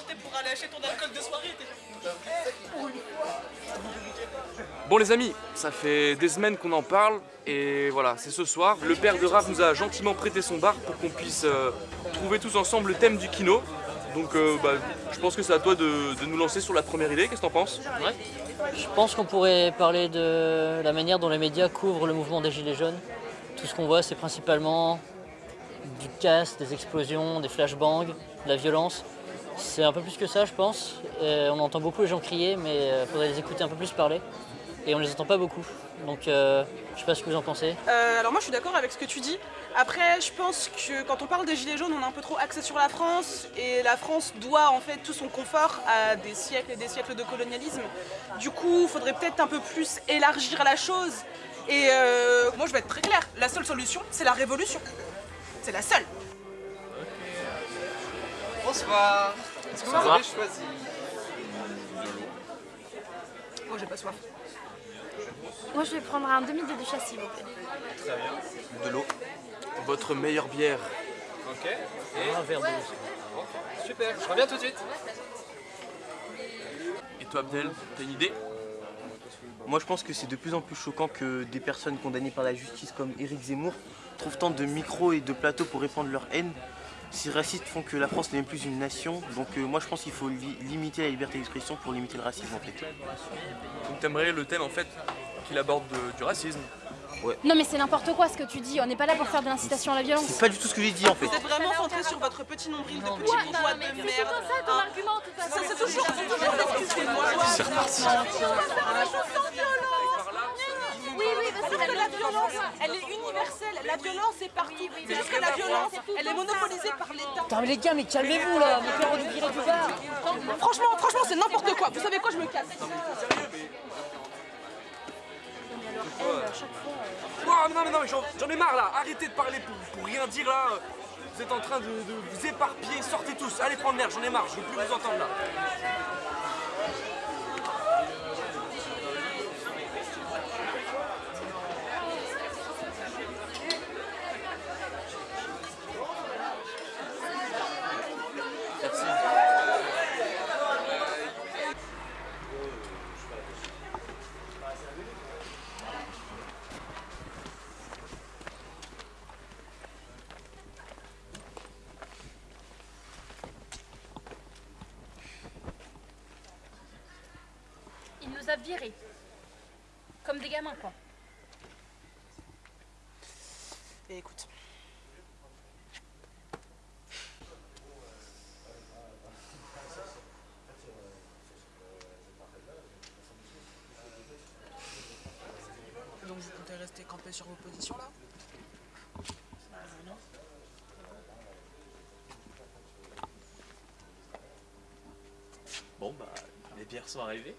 quitté pour aller acheter ton alcool de soirée. Bon les amis, ça fait des semaines qu'on en parle et voilà, c'est ce soir. Le père de Raph nous a gentiment prêté son bar pour qu'on puisse euh, trouver tous ensemble le thème du kino. Donc euh, bah, je pense que c'est à toi de, de nous lancer sur la première idée, qu'est-ce que t'en penses? Ouais. Je pense qu'on pourrait parler de la manière dont les médias couvrent le mouvement des Gilets jaunes. Tout ce qu'on voit, c'est principalement du casse, des explosions, des flashbangs, de la violence. C'est un peu plus que ça, je pense. Et on entend beaucoup les gens crier, mais il faudrait les écouter un peu plus parler. Et on les entend pas beaucoup. Donc euh, je sais pas ce que vous en pensez. Euh, alors moi je suis d'accord avec ce que tu dis. Après je pense que quand on parle des gilets jaunes on est un peu trop axé sur la France et la France doit en fait tout son confort à des siècles et des siècles de colonialisme. Du coup il faudrait peut-être un peu plus élargir la chose. Et euh, moi je vais être très claire, la seule solution c'est la révolution. C'est la seule. Bonsoir. Est-ce que vous avez choisi Moi j'ai pas soif. Moi, je vais prendre un demi de duchesse, s'il vous plaît. Très bien. De l'eau. Votre meilleure bière. Ok. Et Un verre d'eau. super, je reviens tout de suite. Et toi Abdel, t'as une idée? Moi je pense que c'est de plus en plus choquant que des personnes condamnées par la justice comme Éric Zemmour trouvent tant de micros et de plateaux pour répandre leur haine. Ces racistes font que la France n'est même plus une nation, donc euh, moi je pense qu'il faut li- limiter la liberté d'expression pour limiter le racisme en fait. Donc t'aimerais le thème en fait qu'il aborde de- du racisme. Non, mais c'est n'importe quoi ce que tu dis. On n'est pas là pour faire de l'incitation à la violence. C'est pas du tout ce que j'ai dit en fait. Vous êtes vraiment centré sur votre petit nombril de Non, petit bourgeois de merde. ça ton argument, de toute Ça façon. c'est toujours, c'est toujours excusez-moi. C'est reparti. Oui, oui, parce que Parce que la violence, elle est universelle. La violence est partout. C'est juste que la violence, elle est monopolisée par l'État. Putain mais les gars, mais calmez-vous là, mais faire virer du bar. Franchement, franchement, c'est n'importe quoi. Vous savez quoi, je me casse. Oh, non mais non mais j'en j'en ai marre là, arrêtez de parler pour, pour rien dire là. Vous êtes en train de, de vous éparpiller, sortez tous, allez prendre l'air, j'en ai marre, je veux plus vous entendre là. Merci. Virés. Comme des gamins, quoi. Et écoute. Donc vous comptez rester campé sur vos positions là? Bon bah, les bières sont arrivées.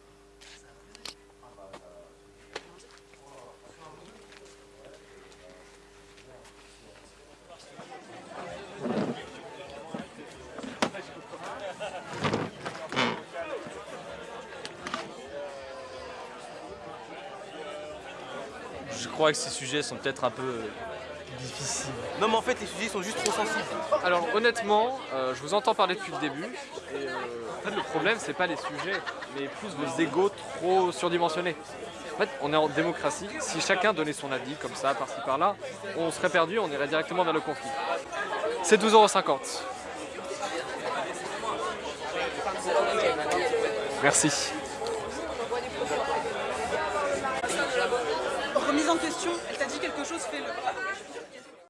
Je crois que ces sujets sont peut-être un peu euh, difficiles. Non mais en fait les sujets sont juste trop sensibles. Alors honnêtement, euh, je vous entends parler depuis le début. Et euh, en fait, le problème, c'est pas les sujets, mais plus vos égos trop surdimensionnés. En fait, on est en démocratie. Si chacun donnait son avis comme ça, par-ci par-là, on serait perdu, on irait directement vers le conflit. C'est 12,50€. Merci. Question, elle t'a dit quelque chose, fais-le.